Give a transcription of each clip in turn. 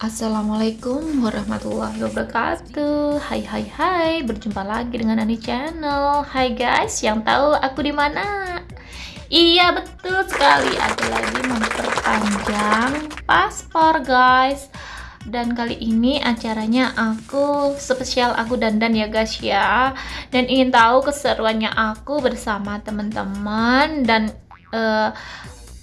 Assalamualaikum warahmatullahi wabarakatuh. Hai hai hai. Berjumpa lagi dengan Ani Channel. Hai guys. Yang tahu aku di mana? Iya betul sekali. Aku lagi memperpanjang paspor guys. Dan kali ini acaranya aku spesial aku dandan ya guys ya. Dan ingin tahu keseruannya aku bersama teman-teman dan uh,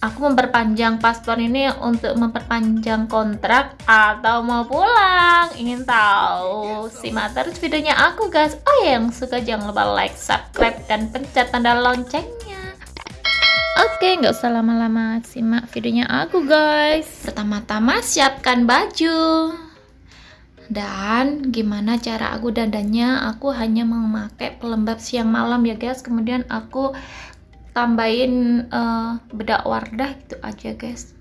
aku memperpanjang paspor ini untuk memperpanjang kontrak atau mau pulang. Ingin tahu simak terus videonya aku guys? Oh ya yang suka jangan lupa like subscribe dan pencet tanda loncengnya. Oke nggak usah lama-lama simak videonya aku guys. Pertama-tama siapkan baju. Dan gimana cara aku dandannya? Aku hanya memakai pelembab siang malam ya guys. Kemudian aku tambahin uh, bedak wardah gitu aja guys.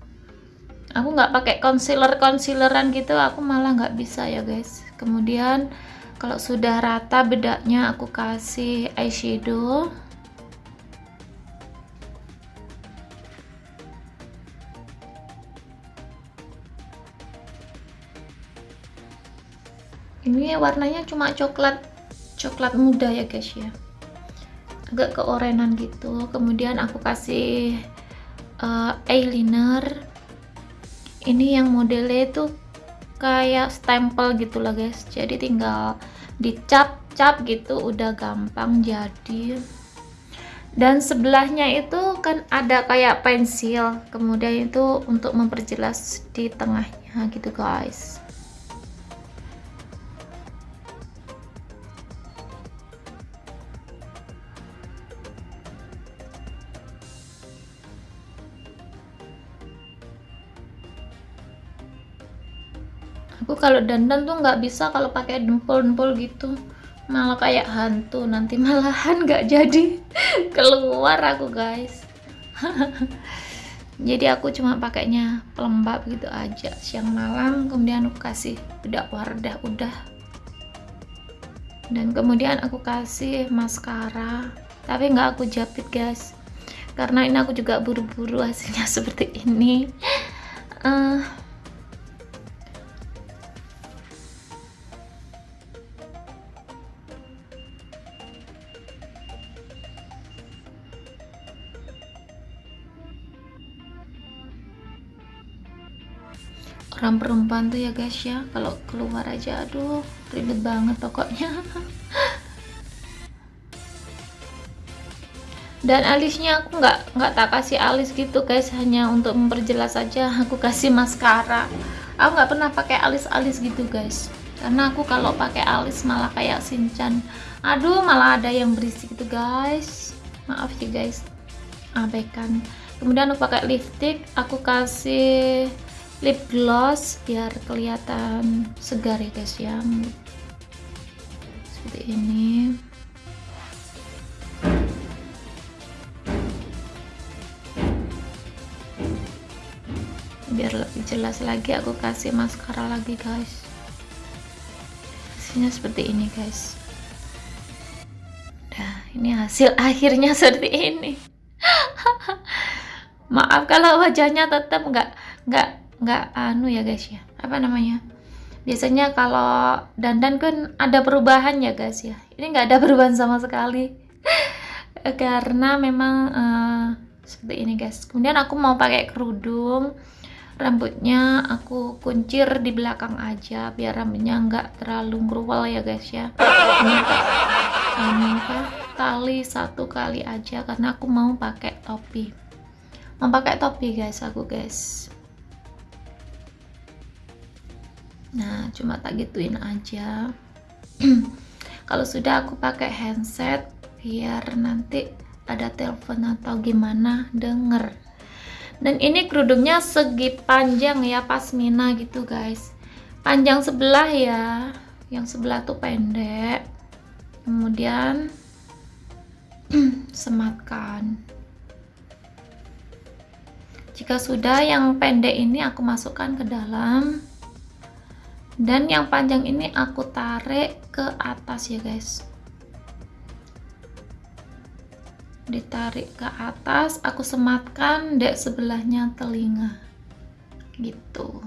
Aku nggak pakai concealer concealeran gitu aku malah nggak bisa ya guys. Kemudian kalau sudah rata bedaknya aku kasih eyeshadow. Ini warnanya cuma coklat coklat muda ya guys ya agak keorenan gitu. Kemudian aku kasih uh, eyeliner. Ini yang modelnya itu kayak stempel gitu lah guys. Jadi tinggal dicap-cap gitu udah gampang jadi. Dan sebelahnya itu kan ada kayak pensil. Kemudian itu untuk memperjelas di tengahnya gitu guys aku kalau dandan tuh nggak bisa kalau pakai dempul-dempul gitu. Malah kayak hantu nanti malahan nggak jadi. Keluar aku guys. Jadi aku cuma pakainya pelembab gitu aja. Siang malam kemudian aku kasih bedak wardah udah. Dan kemudian aku kasih maskara. Tapi nggak aku jepit guys. Karena ini aku juga buru-buru hasilnya seperti ini. Uh, orang perempuan tuh ya guys ya. Kalau keluar aja aduh ribet banget pokoknya. Dan alisnya aku nggak nggak tak kasih alis gitu guys. Hanya untuk memperjelas saja aku kasih maskara. Aku nggak pernah pakai alis-alis gitu guys. Karena aku kalau pakai alis malah kayak sinchan aduh malah ada yang berisik gitu guys. Maaf ya guys. Abaikan. Kemudian aku pakai lipstick aku kasih lip gloss biar kelihatan segar ya guys ya. Seperti ini. Biar lebih jelas lagi aku kasih maskara lagi guys. Hasilnya seperti ini guys. Nah ini hasil akhirnya seperti ini. Maaf kalau wajahnya tetap nggak nggak nggak anu ya guys ya. Apa namanya? Biasanya kalau dandan kan ada perubahan ya guys ya. Ini nggak ada perubahan sama sekali. Karena memang uh, seperti ini guys. Kemudian aku mau pakai kerudung. Rambutnya aku kuncir di belakang aja biar rambutnya nggak terlalu ngeruwel ya guys ya. Ini apa tali satu kali aja karena aku mau pakai topi. Mau pakai topi guys aku guys nah cuma tak gituin aja. Kalau sudah aku pakai handset biar nanti ada telepon atau gimana denger. Dan ini kerudungnya segi panjang ya pasmina gitu guys. Panjang sebelah ya. Yang sebelah tuh pendek. Kemudian sematkan. Jika sudah yang pendek ini aku masukkan ke dalam dan yang panjang ini aku tarik ke atas ya guys. Ditarik ke atas aku sematkan dek sebelahnya telinga. Gitu.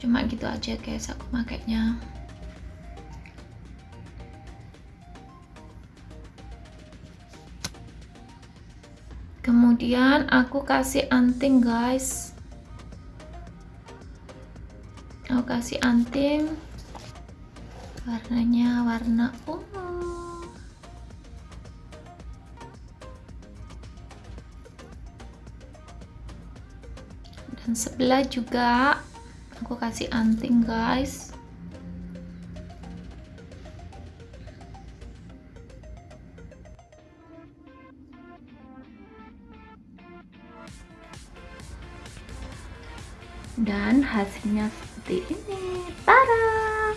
Cuma gitu aja guys aku makainya. Kemudian aku kasih anting guys kasih anting warnanya warna ungu. Dan sebelah juga aku kasih anting guys. Dan hasilnya seperti ini. Tara!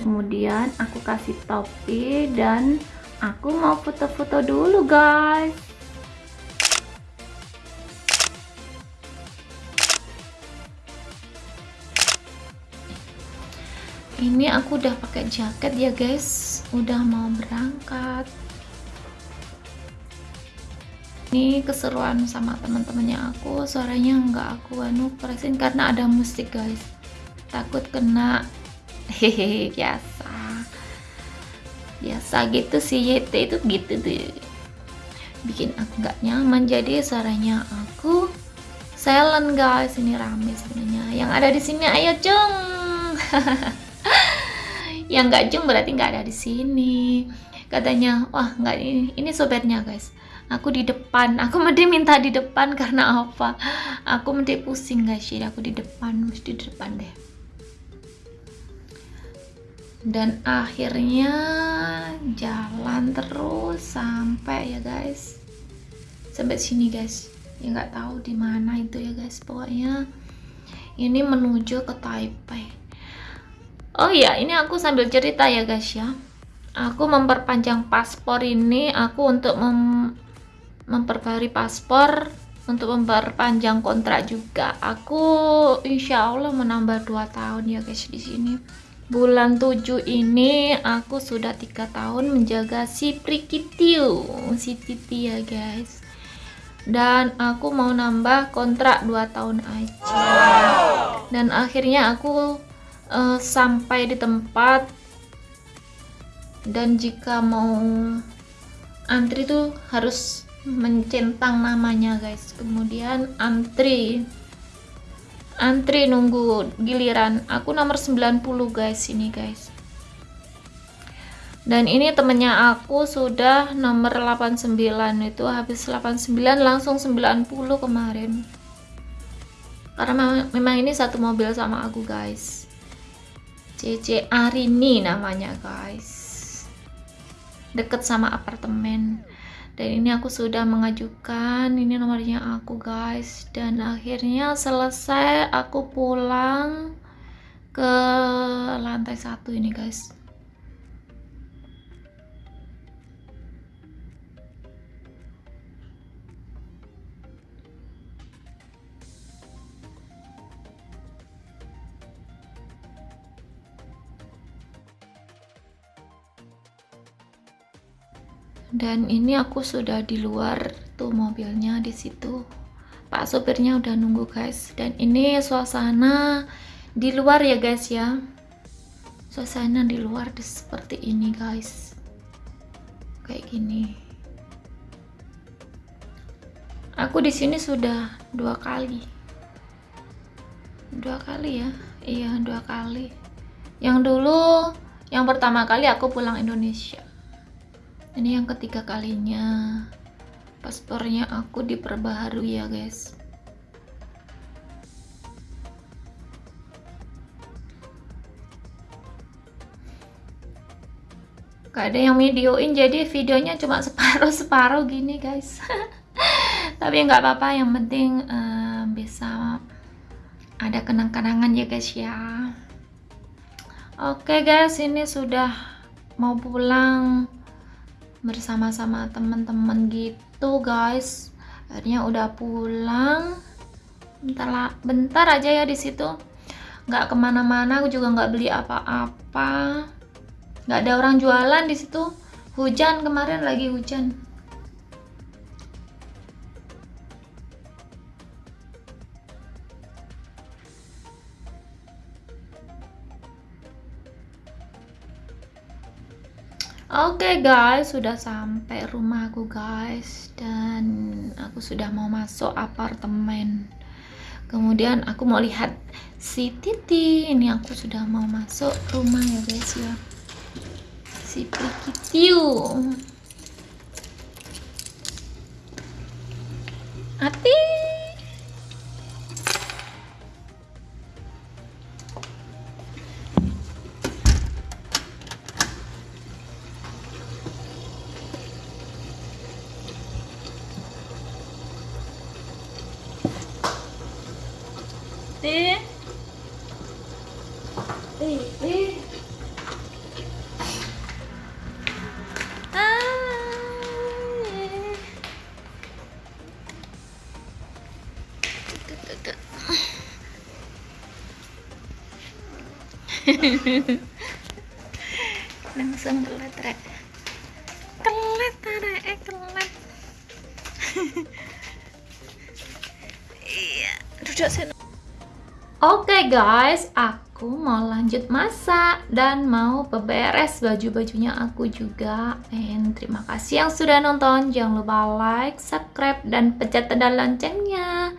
Kemudian aku kasih topi dan aku mau foto-foto dulu guys. Ini aku udah pakai jaket ya guys. Udah mau berangkat. Ini keseruan sama teman-temannya aku. Suaranya nggak aku anu presin karena ada musik guys takut kena. Hehehe biasa. Biasa gitu sih YT itu gitu tuh bikin aku nggak nyaman. Jadi suaranya aku silent guys. Ini rame sebenarnya. Yang ada di sini ayo cung yang nggak cung berarti nggak ada di sini. Katanya wah nggak ini ini sobatnya guys. Aku di depan. Aku mesti minta di depan karena apa? Aku mesti pusing guys. Jadi aku di depan mesti di depan deh dan akhirnya jalan terus sampai ya guys. Sampai sini guys. Ya nggak tahu di mana itu ya guys. Pokoknya ini menuju ke Taipei. Oh iya ini aku sambil cerita ya guys ya. Aku memperpanjang paspor ini aku untuk mem memperbarui paspor untuk memperpanjang kontrak juga. Aku insya Allah menambah 2 tahun ya guys di sini bulan 7 ini aku sudah tiga tahun menjaga si Prikitiu si Titi ya guys. Dan aku mau nambah kontrak 2 tahun aja. Dan akhirnya aku uh, sampai di tempat. Dan jika mau antri tuh harus mencentang namanya guys. Kemudian antri antri nunggu giliran. Aku nomor 90 guys ini guys. Dan ini temennya aku sudah nomor 89 itu habis 89 langsung 90 kemarin. Karena memang ini satu mobil sama aku guys. CC Arini namanya guys. Deket sama apartemen dan ini aku sudah mengajukan ini nomornya aku guys. Dan akhirnya selesai aku pulang ke lantai satu ini guys dan ini aku sudah di luar tuh mobilnya di situ. Pak sopirnya udah nunggu guys. Dan ini suasana di luar ya guys ya. Suasana di luar seperti ini guys. Kayak gini. Aku di sini sudah dua kali. Dua kali ya? Iya dua kali. Yang dulu yang pertama kali aku pulang Indonesia ini yang ketiga kalinya. Paspornya aku diperbaharui ya guys. Gak ada yang videoin jadi videonya cuma separuh-separuh gini guys. Tapi nggak apa-apa yang penting uh, bisa ada kenang-kenangan ya guys ya. Oke okay, guys ini sudah mau pulang bersama-sama teman-teman gitu guys. Akhirnya udah pulang. Bentar lah bentar aja ya di situ. Nggak ke mana-mana aku juga nggak beli apa-apa. Nggak ada orang jualan di situ. Hujan kemarin lagi hujan Oke okay guys, sudah sampai rumahku guys dan aku sudah mau masuk apartemen. Kemudian aku mau lihat si Titi. Ini aku sudah mau masuk rumah ya guys ya. Si Prikitiu. Hati Langsung kelet rek. Kelet rek. Eh kelet iya. Duduk sini Oke okay guys, aku mau lanjut masak dan mau beberes baju-bajunya aku juga. And terima kasih yang sudah nonton. Jangan lupa like, subscribe, dan pencet tanda loncengnya.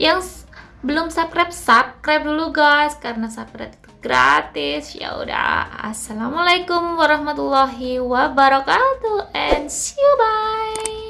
Yang belum subscribe, subscribe dulu guys karena subscribe itu gratis. Ya udah, assalamualaikum warahmatullahi wabarakatuh and see you bye.